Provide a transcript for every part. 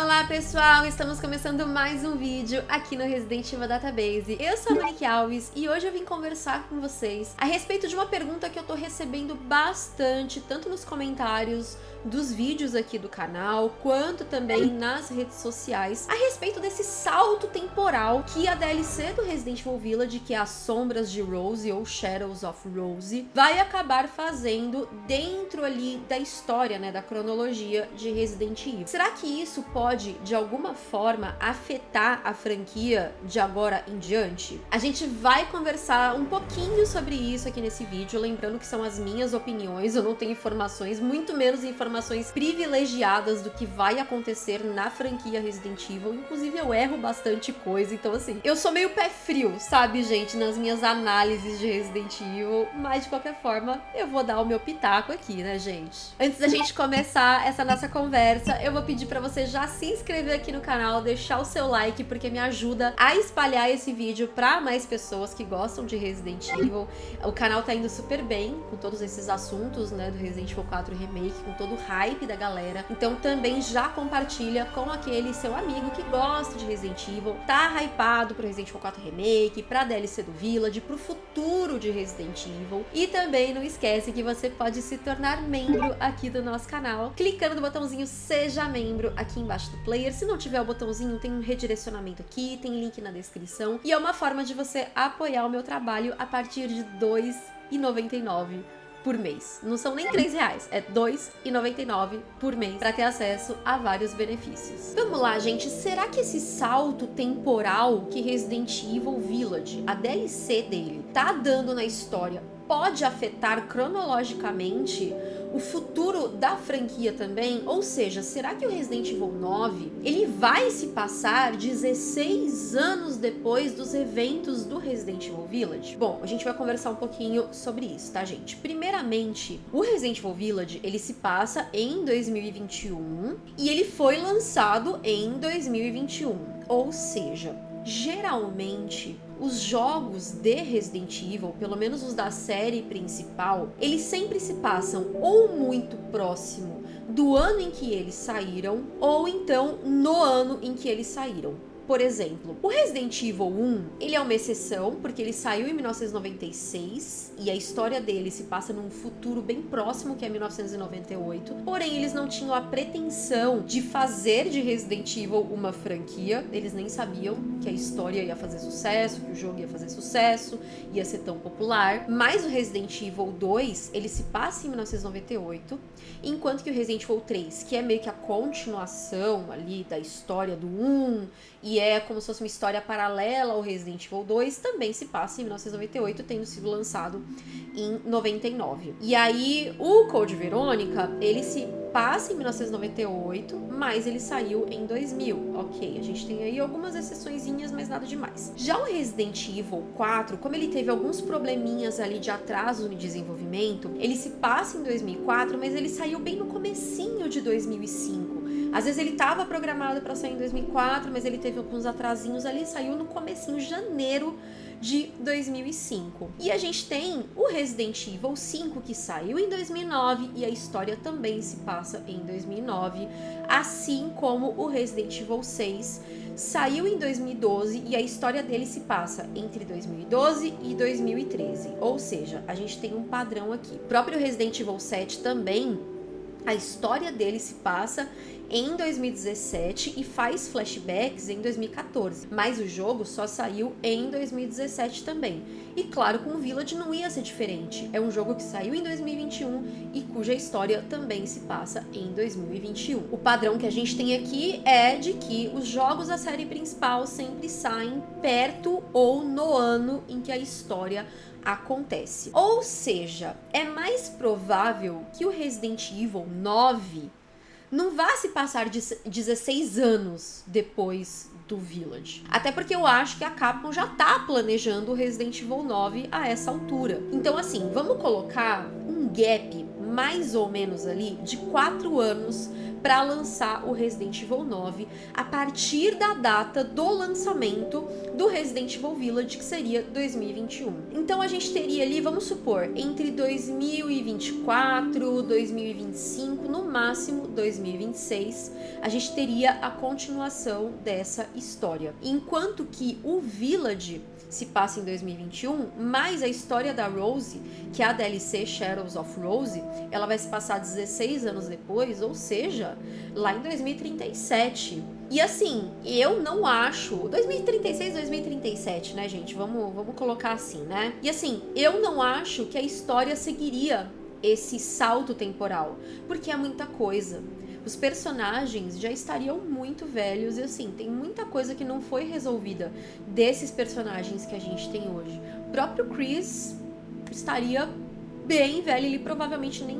Olá pessoal, estamos começando mais um vídeo aqui no Resident Evil Database. Eu sou a Monique Alves e hoje eu vim conversar com vocês a respeito de uma pergunta que eu tô recebendo bastante, tanto nos comentários dos vídeos aqui do canal, quanto também nas redes sociais, a respeito desse salto temporal que a DLC do Resident Evil Village, que é As Sombras de Rose ou Shadows of Rose, vai acabar fazendo dentro ali da história, né, da cronologia de Resident Evil. Será que isso pode, de alguma forma, afetar a franquia de agora em diante? A gente vai conversar um pouquinho sobre isso aqui nesse vídeo, lembrando que são as minhas opiniões, eu não tenho informações, muito menos informações informações privilegiadas do que vai acontecer na franquia Resident Evil. Inclusive, eu erro bastante coisa, então assim, eu sou meio pé frio, sabe, gente, nas minhas análises de Resident Evil, mas de qualquer forma, eu vou dar o meu pitaco aqui, né, gente? Antes da gente começar essa nossa conversa, eu vou pedir pra você já se inscrever aqui no canal, deixar o seu like, porque me ajuda a espalhar esse vídeo pra mais pessoas que gostam de Resident Evil. O canal tá indo super bem com todos esses assuntos, né, do Resident Evil 4 Remake, com todo hype da galera. Então também já compartilha com aquele seu amigo que gosta de Resident Evil, tá hypado pro Resident Evil 4 Remake, pra DLC do Village, pro futuro de Resident Evil. E também não esquece que você pode se tornar membro aqui do nosso canal, clicando no botãozinho Seja Membro aqui embaixo do player. Se não tiver o botãozinho, tem um redirecionamento aqui, tem link na descrição. E é uma forma de você apoiar o meu trabalho a partir de R$ 2,99 por mês. Não são nem 3 reais, é R$ 2,99 por mês para ter acesso a vários benefícios. Vamos lá, gente. Será que esse salto temporal que Resident Evil Village, a DLC dele, tá dando na história pode afetar cronologicamente o futuro da franquia também? Ou seja, será que o Resident Evil 9 ele vai se passar 16 anos depois dos eventos do Resident Evil Village? Bom, a gente vai conversar um pouquinho sobre isso, tá, gente? Primeiramente, o Resident Evil Village ele se passa em 2021 e ele foi lançado em 2021. Ou seja, geralmente os jogos de Resident Evil, pelo menos os da série principal, eles sempre se passam ou muito próximo do ano em que eles saíram, ou então no ano em que eles saíram. Por exemplo, o Resident Evil 1, ele é uma exceção, porque ele saiu em 1996, e a história dele se passa num futuro bem próximo, que é 1998. Porém, eles não tinham a pretensão de fazer de Resident Evil uma franquia, eles nem sabiam que a história ia fazer sucesso, que o jogo ia fazer sucesso, ia ser tão popular. Mas o Resident Evil 2, ele se passa em 1998, enquanto que o Resident Evil 3, que é meio que a continuação ali da história do 1, e é como se fosse uma história paralela ao Resident Evil 2, também se passa em 1998, tendo sido lançado em 99. E aí, o Code Verônica, ele se passa em 1998, mas ele saiu em 2000. Ok, a gente tem aí algumas exceçõezinhas, mas nada demais. Já o Resident Evil 4, como ele teve alguns probleminhas ali de atraso no desenvolvimento, ele se passa em 2004, mas ele saiu bem no comecinho de 2005. Às vezes ele estava programado para sair em 2004, mas ele teve alguns atrasinhos ali, saiu no comecinho, janeiro de 2005. E a gente tem o Resident Evil 5 que saiu em 2009 e a história também se passa em 2009, assim como o Resident Evil 6 saiu em 2012 e a história dele se passa entre 2012 e 2013. Ou seja, a gente tem um padrão aqui. O próprio Resident Evil 7 também a história dele se passa em 2017 e faz flashbacks em 2014, mas o jogo só saiu em 2017 também. E claro, com o Village não ia ser diferente. É um jogo que saiu em 2021 e cuja história também se passa em 2021. O padrão que a gente tem aqui é de que os jogos da série principal sempre saem perto ou no ano em que a história acontece. Ou seja, é mais provável que o Resident Evil 9 não vá se passar de 16 anos depois do Village. Até porque eu acho que a Capcom já tá planejando o Resident Evil 9 a essa altura. Então assim, vamos colocar um gap mais ou menos ali de 4 anos para lançar o Resident Evil 9 a partir da data do lançamento do Resident Evil Village, que seria 2021. Então a gente teria ali, vamos supor, entre 2024, 2025, no máximo 2026, a gente teria a continuação dessa história. Enquanto que o Village se passa em 2021, mas a história da Rose, que é a DLC Shadows of Rose, ela vai se passar 16 anos depois, ou seja, lá em 2037. E assim, eu não acho. 2036, 2037, né, gente? Vamos, vamos colocar assim, né? E assim, eu não acho que a história seguiria esse salto temporal, porque é muita coisa os personagens já estariam muito velhos e assim, tem muita coisa que não foi resolvida desses personagens que a gente tem hoje. O próprio Chris estaria bem velho, ele provavelmente nem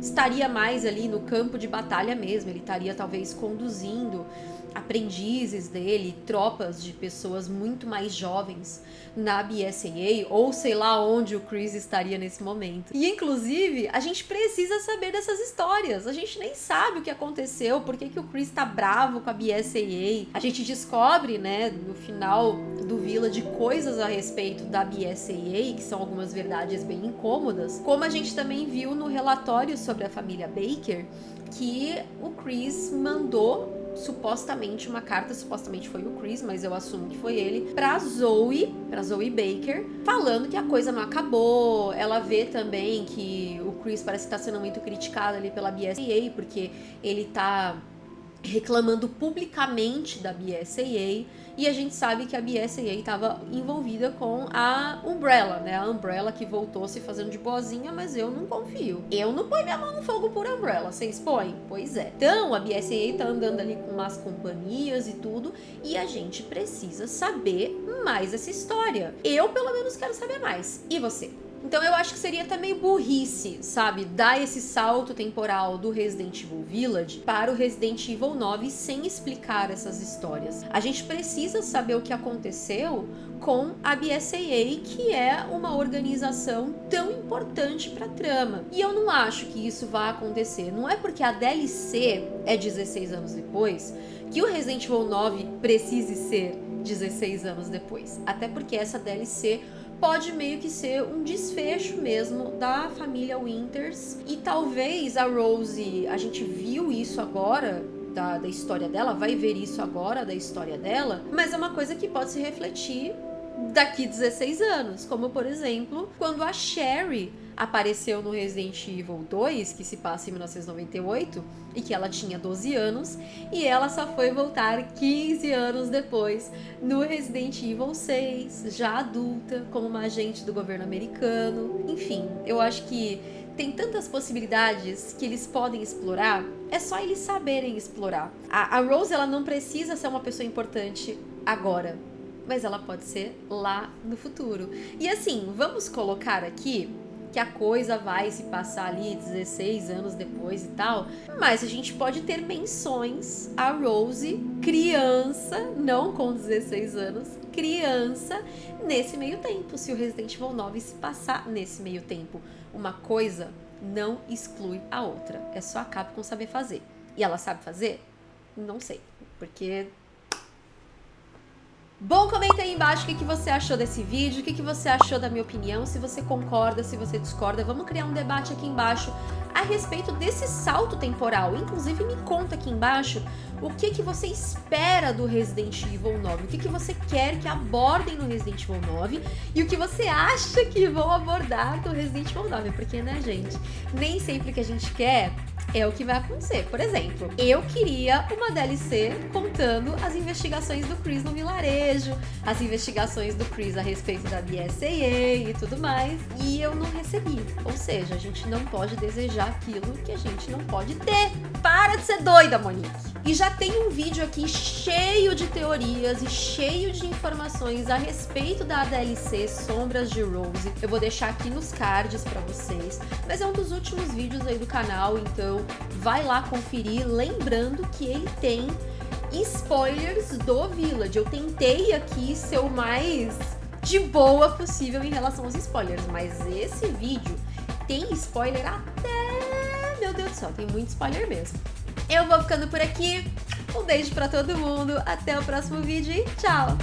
estaria mais ali no campo de batalha mesmo, ele estaria talvez conduzindo aprendizes dele, tropas de pessoas muito mais jovens na BSAA, ou sei lá onde o Chris estaria nesse momento. E inclusive, a gente precisa saber dessas histórias. A gente nem sabe o que aconteceu, por que, que o Chris tá bravo com a BSAA. A gente descobre, né, no final do Village coisas a respeito da BSAA, que são algumas verdades bem incômodas. Como a gente também viu no relatório sobre a família Baker, que o Chris mandou supostamente uma carta, supostamente foi o Chris, mas eu assumo que foi ele, pra Zoe, pra Zoe Baker, falando que a coisa não acabou. Ela vê também que o Chris parece estar tá sendo muito criticado ali pela BSAA, porque ele tá reclamando publicamente da BSAA e a gente sabe que a BSAA estava envolvida com a Umbrella, né? A Umbrella que voltou se fazendo de boazinha, mas eu não confio. Eu não ponho minha mão no fogo por Umbrella, vocês põem? Pois é. Então, a BSAA tá andando ali com umas companhias e tudo, e a gente precisa saber mais essa história. Eu, pelo menos, quero saber mais. E você? Então eu acho que seria meio burrice, sabe? Dar esse salto temporal do Resident Evil Village para o Resident Evil 9 sem explicar essas histórias. A gente precisa saber o que aconteceu com a BSAA, que é uma organização tão importante para a trama. E eu não acho que isso vai acontecer. Não é porque a DLC é 16 anos depois que o Resident Evil 9 precise ser 16 anos depois. Até porque essa DLC pode meio que ser um desfecho mesmo da família Winters. E talvez a Rose, a gente viu isso agora da, da, história dela, vai ver isso agora da história dela, mas é uma coisa que pode se refletir daqui 16 anos, como por exemplo, quando a Sherry apareceu no Resident Evil 2, que se passa em 1998, e que ela tinha 12 anos, e ela só foi voltar 15 anos depois no Resident Evil 6, já adulta, como uma agente do governo americano. Enfim, eu acho que tem tantas possibilidades que eles podem explorar, é só eles saberem explorar. A, Rose, ela não precisa ser uma pessoa importante agora, mas ela pode ser lá no futuro. E assim, vamos colocar aqui que a coisa vai se passar ali 16 anos depois e tal, mas a gente pode ter menções a Rose criança, não com 16 anos, criança nesse meio tempo, se o Resident Evil 9 se passar nesse meio tempo. Uma coisa não exclui a outra, é só a Capcom saber fazer. E ela sabe fazer? Não sei, porque Bom, comenta aí embaixo o que, você achou desse vídeo, o que, que você achou da minha opinião, se você concorda, se você discorda. Vamos criar um debate aqui embaixo a respeito desse salto temporal. Inclusive, me conta aqui embaixo o que, que você espera do Resident Evil 9, o que, que você quer que abordem no Resident Evil 9 e o que você acha que vão abordar do Resident Evil 9. Porque, né, gente, nem sempre que a gente quer é o que vai acontecer. Por exemplo, eu queria uma DLC contando as investigações do Chris no vilarejo, as investigações do Chris a respeito da BSAA e tudo mais, e eu não recebi. Ou seja, a gente não pode desejar aquilo que a gente não pode ter. Para de ser doida, Monique! E já tem um vídeo aqui cheio de teorias e cheio de informações a respeito da DLC Sombras de Rose. Eu vou deixar aqui nos cards para vocês, mas é um dos últimos vídeos aí do canal, então vai lá conferir, lembrando que ele tem spoilers do Village. Eu tentei aqui ser o mais de boa possível em relação aos spoilers, mas esse vídeo tem spoiler até... Meu Deus do céu, tem muito spoiler mesmo. Eu vou ficando por aqui. Um beijo pra todo mundo, até o próximo vídeo e tchau!